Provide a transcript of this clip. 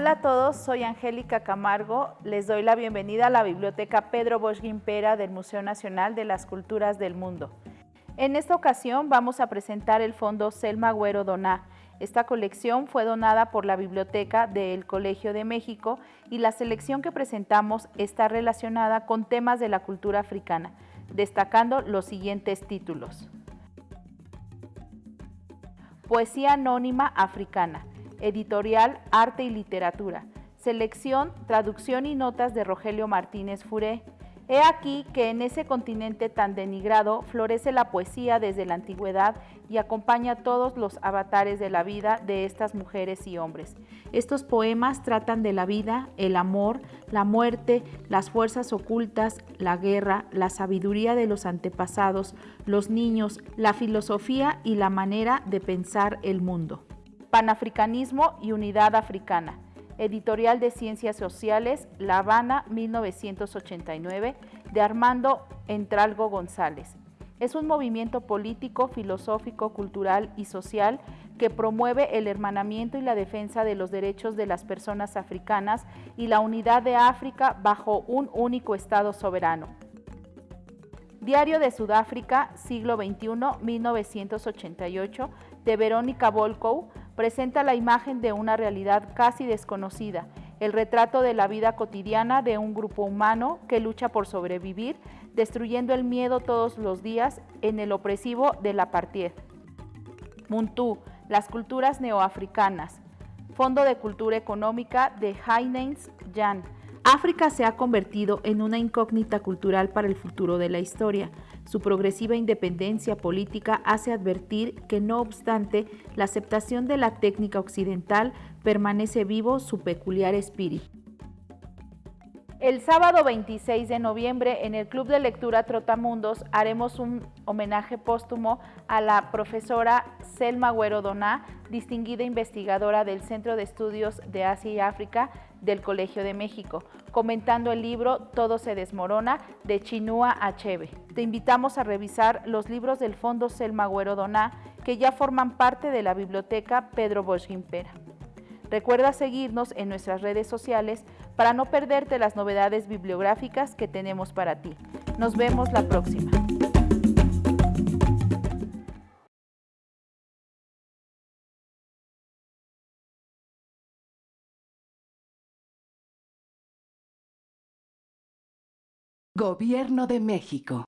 Hola a todos, soy Angélica Camargo. Les doy la bienvenida a la Biblioteca Pedro Bosch Guimpera del Museo Nacional de las Culturas del Mundo. En esta ocasión vamos a presentar el fondo Selma Güero Doná. Esta colección fue donada por la Biblioteca del Colegio de México y la selección que presentamos está relacionada con temas de la cultura africana, destacando los siguientes títulos. Poesía anónima africana, editorial Arte y Literatura, selección, traducción y notas de Rogelio Martínez Furé. He aquí que en ese continente tan denigrado florece la poesía desde la antigüedad y acompaña todos los avatares de la vida de estas mujeres y hombres. Estos poemas tratan de la vida, el amor, la muerte, las fuerzas ocultas, la guerra, la sabiduría de los antepasados, los niños, la filosofía y la manera de pensar el mundo. Panafricanismo y unidad africana Editorial de Ciencias Sociales, La Habana, 1989, de Armando Entralgo González. Es un movimiento político, filosófico, cultural y social que promueve el hermanamiento y la defensa de los derechos de las personas africanas y la unidad de África bajo un único Estado soberano. Diario de Sudáfrica, siglo XXI, 1988, de Verónica Volkow, presenta la imagen de una realidad casi desconocida, el retrato de la vida cotidiana de un grupo humano que lucha por sobrevivir, destruyendo el miedo todos los días en el opresivo de la partida. Muntú, las culturas neoafricanas. Fondo de Cultura Económica de Heinz Jan. África se ha convertido en una incógnita cultural para el futuro de la historia. Su progresiva independencia política hace advertir que no obstante la aceptación de la técnica occidental permanece vivo su peculiar espíritu. El sábado 26 de noviembre en el Club de Lectura Trotamundos haremos un homenaje póstumo a la profesora Selma Güero Doná, distinguida investigadora del Centro de Estudios de Asia y África del Colegio de México, comentando el libro Todo se desmorona de Chinua Achebe. Te invitamos a revisar los libros del Fondo Selma Güero Doná que ya forman parte de la Biblioteca Pedro Bosch Gimpera. Recuerda seguirnos en nuestras redes sociales para no perderte las novedades bibliográficas que tenemos para ti. Nos vemos la próxima. Gobierno de México